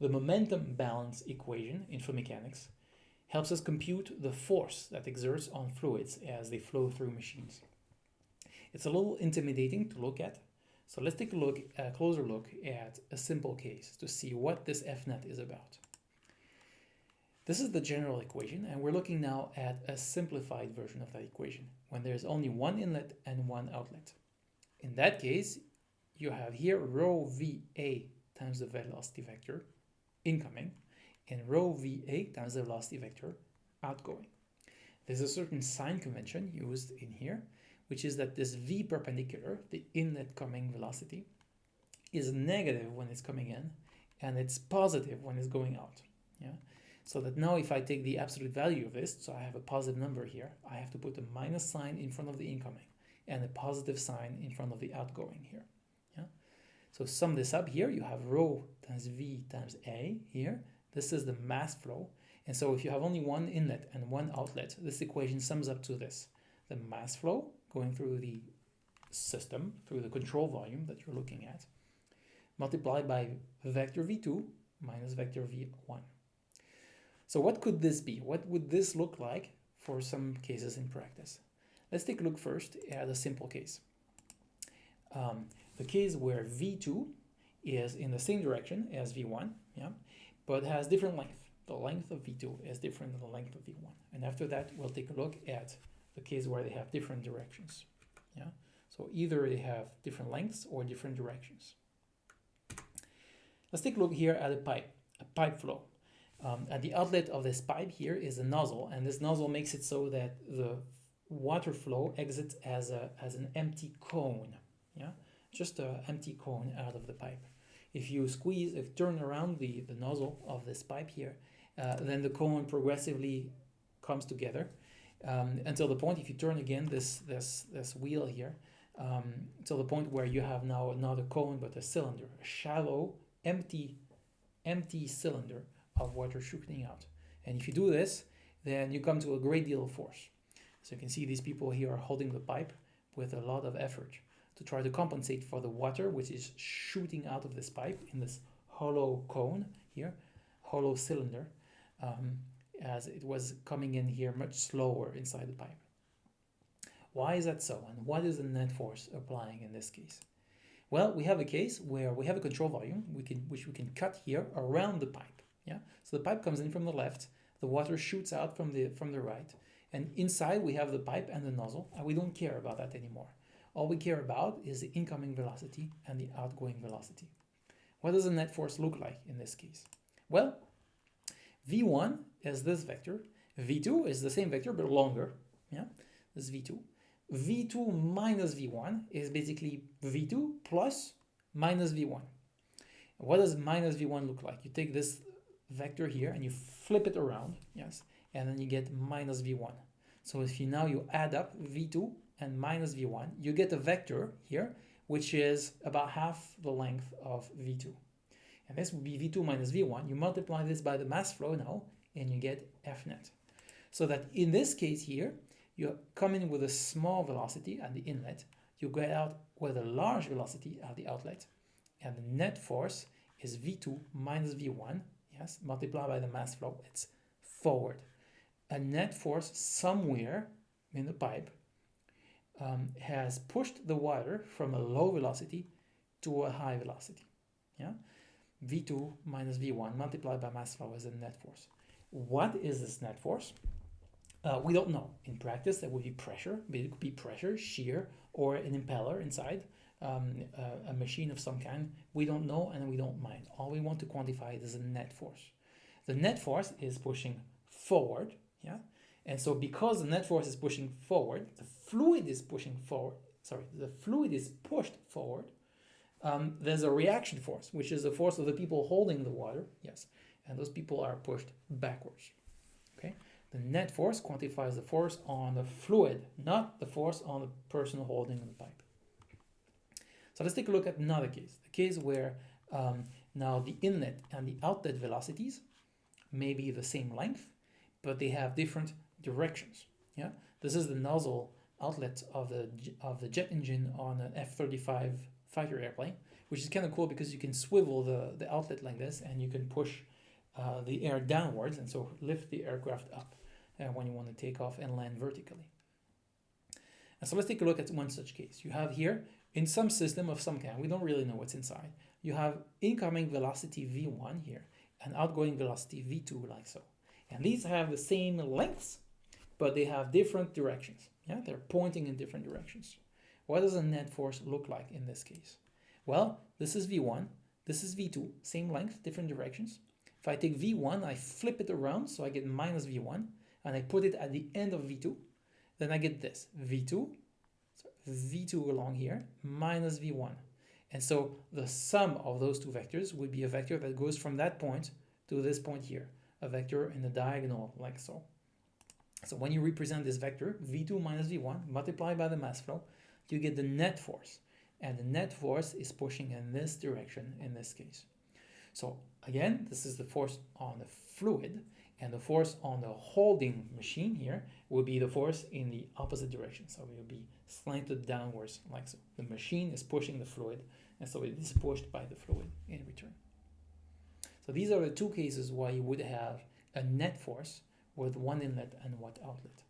the momentum balance equation in fluid mechanics helps us compute the force that exerts on fluids as they flow through machines. It's a little intimidating to look at, so let's take a look, a closer look at a simple case to see what this FNet is about. This is the general equation, and we're looking now at a simplified version of that equation, when there's only one inlet and one outlet. In that case, you have here rho VA times the velocity vector incoming and rho VA times the velocity vector outgoing. There's a certain sign convention used in here, which is that this V perpendicular, the inlet coming velocity, is negative when it's coming in and it's positive when it's going out. Yeah. So that now if I take the absolute value of this, so I have a positive number here, I have to put a minus sign in front of the incoming and a positive sign in front of the outgoing here. So sum this up here, you have rho times V times A here. This is the mass flow. And so if you have only one inlet and one outlet, this equation sums up to this. The mass flow going through the system, through the control volume that you're looking at, multiplied by vector V2 minus vector V1. So what could this be? What would this look like for some cases in practice? Let's take a look first at a simple case. Um, the case where V2 is in the same direction as V1, yeah, but has different length. The length of V2 is different than the length of V1. And after that, we'll take a look at the case where they have different directions. Yeah, so either they have different lengths or different directions. Let's take a look here at a pipe, a pipe flow. Um, at the outlet of this pipe here is a nozzle, and this nozzle makes it so that the water flow exits as a as an empty cone. Yeah, just an empty cone out of the pipe. If you squeeze, if turn around the, the nozzle of this pipe here, uh, then the cone progressively comes together um, until the point, if you turn again this, this, this wheel here, um, until the point where you have now another cone but a cylinder, a shallow, empty, empty cylinder of water shooting out. And if you do this, then you come to a great deal of force. So you can see these people here are holding the pipe with a lot of effort to try to compensate for the water which is shooting out of this pipe in this hollow cone here, hollow cylinder, um, as it was coming in here much slower inside the pipe. Why is that so? And what is the net force applying in this case? Well, we have a case where we have a control volume we can, which we can cut here around the pipe. Yeah, So the pipe comes in from the left, the water shoots out from the, from the right, and inside we have the pipe and the nozzle, and we don't care about that anymore. All we care about is the incoming velocity and the outgoing velocity. What does the net force look like in this case? Well, v1 is this vector, v2 is the same vector but longer, yeah, this is v2. v2 minus v1 is basically v2 plus minus v1. What does minus v1 look like? You take this vector here and you flip it around, yes, and then you get minus v1. So if you now you add up v2 and minus v1, you get a vector here, which is about half the length of v2. And this would be v2 minus v1. You multiply this by the mass flow now, and you get f net. So that in this case here, you come in with a small velocity at the inlet, you get out with a large velocity at the outlet, and the net force is v2 minus v1, yes, multiplied by the mass flow, it's forward. A net force somewhere in the pipe um, has pushed the water from a low velocity to a high velocity. Yeah, V2 minus V1 multiplied by mass flow is the net force. What is this net force? Uh, we don't know. In practice, that would be pressure. It could be pressure, shear, or an impeller inside um, a, a machine of some kind. We don't know and we don't mind. All we want to quantify is the net force. The net force is pushing forward, yeah, and so because the net force is pushing forward, the fluid is pushing forward, sorry, the fluid is pushed forward, um, there's a reaction force, which is the force of the people holding the water, yes, and those people are pushed backwards, okay? The net force quantifies the force on the fluid, not the force on the person holding the pipe. So let's take a look at another case, a case where um, now the inlet and the outlet velocities may be the same length, but they have different directions. Yeah, this is the nozzle outlet of the of the jet engine on an F-35 fighter airplane, which is kind of cool because you can swivel the, the outlet like this and you can push uh, the air downwards and so lift the aircraft up uh, when you want to take off and land vertically. And so let's take a look at one such case. You have here, in some system of some kind, we don't really know what's inside, you have incoming velocity v1 here and outgoing velocity v2 like so. And these have the same lengths, but they have different directions. Yeah, they're pointing in different directions. What does a net force look like in this case? Well, this is v1, this is v2, same length, different directions. If I take v1, I flip it around, so I get minus v1, and I put it at the end of v2, then I get this, v2, so v2 along here, minus v1. And so the sum of those two vectors would be a vector that goes from that point to this point here, a vector in the diagonal like so. So when you represent this vector, v2 minus v1, multiplied by the mass flow, you get the net force. And the net force is pushing in this direction in this case. So again, this is the force on the fluid, and the force on the holding machine here will be the force in the opposite direction. So it will be slanted downwards like so. The machine is pushing the fluid, and so it is pushed by the fluid in return. So these are the two cases why you would have a net force with one inlet and one outlet.